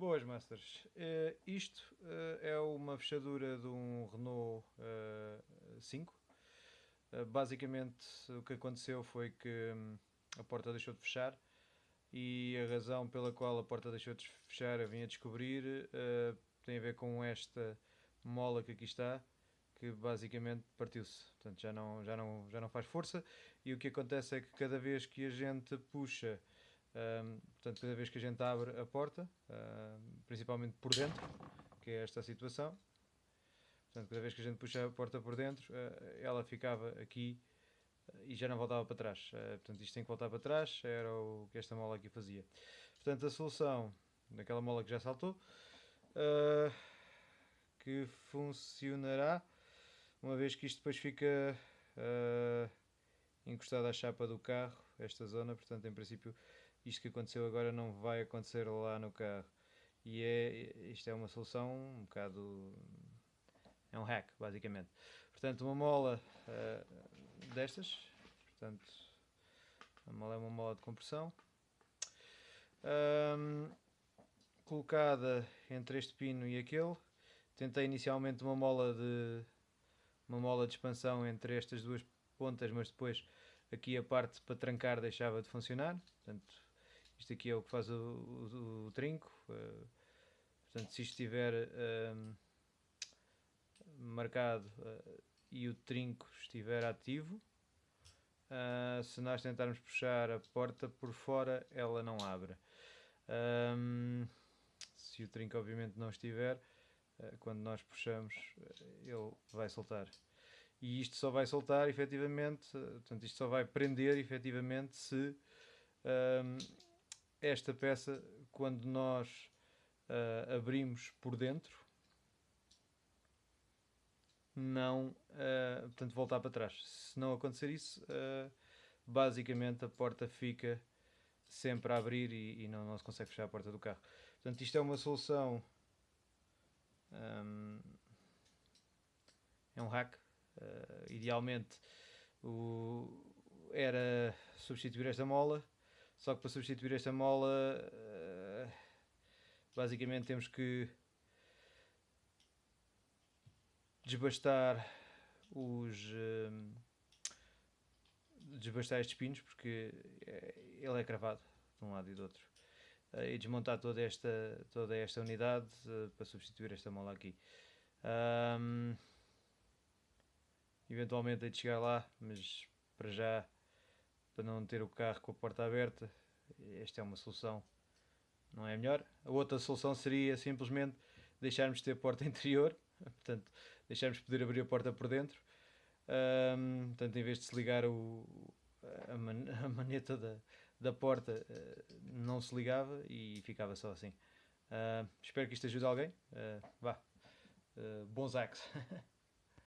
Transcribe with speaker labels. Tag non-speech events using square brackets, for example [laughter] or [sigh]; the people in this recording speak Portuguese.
Speaker 1: Boas, Masters. Uh, isto uh, é uma fechadura de um Renault uh, 5. basicamente, o que aconteceu foi que um, a porta deixou de fechar e a razão pela qual a porta deixou de fechar, eu vim a descobrir, tem a ver com esta mola que aqui está, que basicamente partiu-se. Portanto, já não, já, não, já não faz força e o que acontece é que cada vez que a gente puxa um, portanto, cada vez que a gente abre a porta, principalmente por dentro, que é esta situação, portanto, cada vez que a gente puxa a porta por dentro, uh, ela ficava aqui uh, e já não voltava para trás. Uh, portanto, isto tem que voltar para trás, era o que esta mola aqui fazia. Portanto, a solução daquela mola que já saltou, que funcionará, uma vez que isto depois fica encostado à chapa do carro, esta zona, portanto, em princípio, isto que aconteceu agora não vai acontecer lá no carro. E é, isto é uma solução um bocado. É um hack, basicamente. Portanto, uma mola uh, destas. Portanto, a mola é uma mola de compressão. Um, colocada entre este pino e aquele. Tentei inicialmente uma mola de uma mola de expansão entre estas duas pontas, mas depois aqui a parte para trancar deixava de funcionar. Portanto, isto aqui é o que faz o, o, o trinco. Uh, portanto, se estiver uh, marcado uh, e o trinco estiver ativo, eh, se nós tentarmos puxar a porta por fora, ela não abre. Um, se o trinco obviamente não estiver, quando nós puxamos, ele vai soltar. E isto só vai soltar efetivamente, portanto, isto só vai prender efetivamente se um, esta peça, quando nós uh, abrimos por dentro, não, uh, portanto, voltar para trás. Se não acontecer isso, uh, basicamente a porta fica sempre a abrir e, e não, não, se consegue fechar a porta do carro. Portanto, isto é uma solução. Um, é um hack. Idealmente o, era substituir esta mola só que para substituir esta mola, uh, basicamente temos que desbastar os. Uh, desbastar estes pinos porque eh, ele é cravado de um lado e do outro. E desmontar toda esta, toda esta unidade para substituir esta mola aqui. Um, eventualmente hei de chegar lá, mas para já para não ter o carro com a porta aberta. Esta é uma solução, não é melhor. A outra solução seria simplesmente deixarmos de ter porta [laughs] interior, portanto, deixarmos de poder abrir a porta por dentro. Um, portanto, em vez de se ligar o, a, man, [laughs] a maneta da, da porta, uh, não se ligava e ficava só assim. Uh, espero que isto ajude alguém. Uh, vá, bons hacks. [laughs]